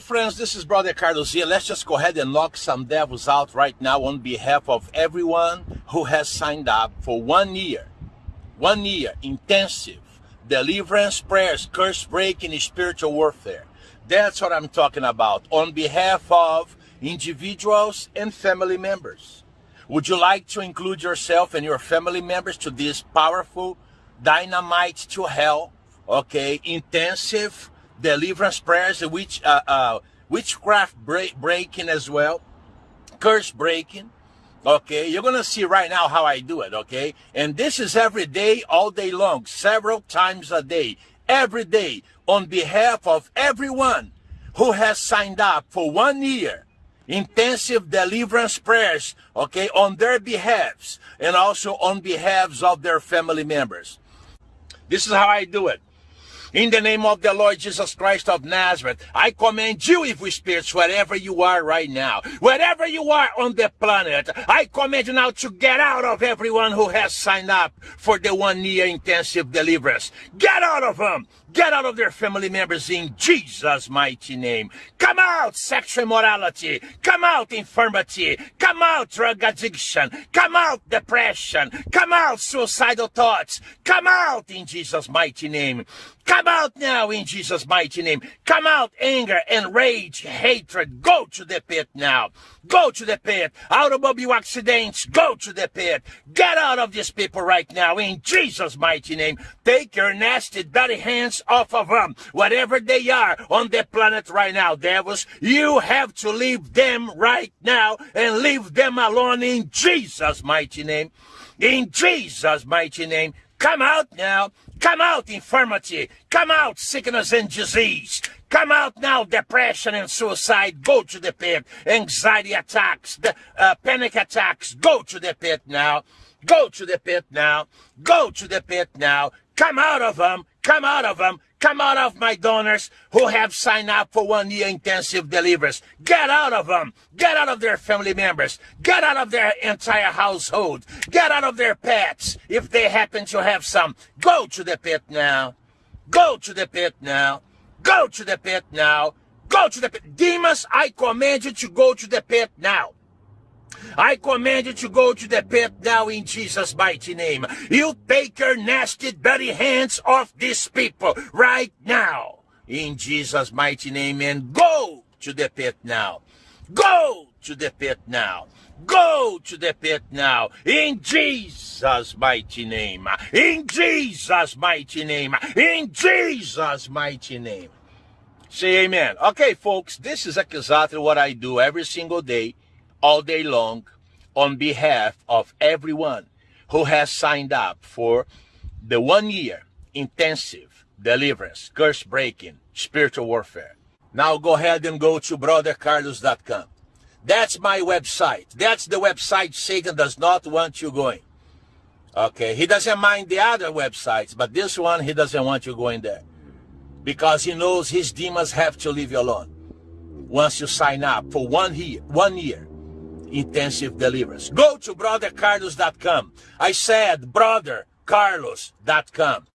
Friends, this is Brother Carlos here. Let's just go ahead and knock some devils out right now on behalf of everyone who has signed up for one year, one year intensive deliverance prayers, curse breaking, spiritual warfare. That's what I'm talking about on behalf of individuals and family members. Would you like to include yourself and your family members to this powerful dynamite to hell, okay, intensive deliverance prayers, which uh, uh, witchcraft break, breaking as well, curse breaking. Okay, you're gonna see right now how I do it. Okay, and this is every day, all day long, several times a day, every day, on behalf of everyone who has signed up for one year intensive deliverance prayers, okay, on their behalves and also on behalves of their family members. This is how I do it. In the name of the Lord Jesus Christ of Nazareth, I command you, evil spirits, wherever you are right now, wherever you are on the planet, I command you now to get out of everyone who has signed up for the one year intensive deliverance. Get out of them. Get out of their family members in Jesus' mighty name. Come out, sexual immorality. Come out, infirmity. Come out, drug addiction. Come out, depression. Come out, suicidal thoughts. Come out in Jesus' mighty name. Come out now in Jesus' mighty name. Come out, anger and rage, hatred. Go to the pit now. Go to the pit. Automobile accidents. Go to the pit. Get out of these people right now in Jesus' mighty name. Take your nasty, dirty hands off of them. Whatever they are on the planet right now, devils, you have to leave them right now and leave them alone in Jesus' mighty name. In Jesus' mighty name. Come out now. Come out, infirmity. Come out, sickness and disease. Come out now, depression and suicide. Go to the pit. Anxiety attacks, uh, panic attacks. Go to the pit now. Go to the pit now. Go to the pit now. Come out of them. Come out of them. Come out of my donors who have signed up for one year intensive deliverance. Get out of them. Get out of their family members. Get out of their entire household. Get out of their pets if they happen to have some. Go to the pit now. Go to the pit now. Go to the pit now. Go to the pit. Demons, I command you to go to the pit now. I command you to go to the pit now in Jesus' mighty name. You take your nasty, dirty hands off these people right now in Jesus' mighty name and go to the pit now. Go to the pit now. Go to the pit now in Jesus' mighty name. In Jesus' mighty name. In Jesus' mighty name. Say amen. Okay, folks, this is exactly what I do every single day all day long on behalf of everyone who has signed up for the one year intensive deliverance, curse breaking, spiritual warfare. Now go ahead and go to brothercarlos.com. That's my website. That's the website Satan does not want you going. Okay, he doesn't mind the other websites, but this one he doesn't want you going there. Because he knows his demons have to leave you alone. Once you sign up for one year, one year, intensive deliverance. Go to brothercarlos.com. I said brothercarlos.com.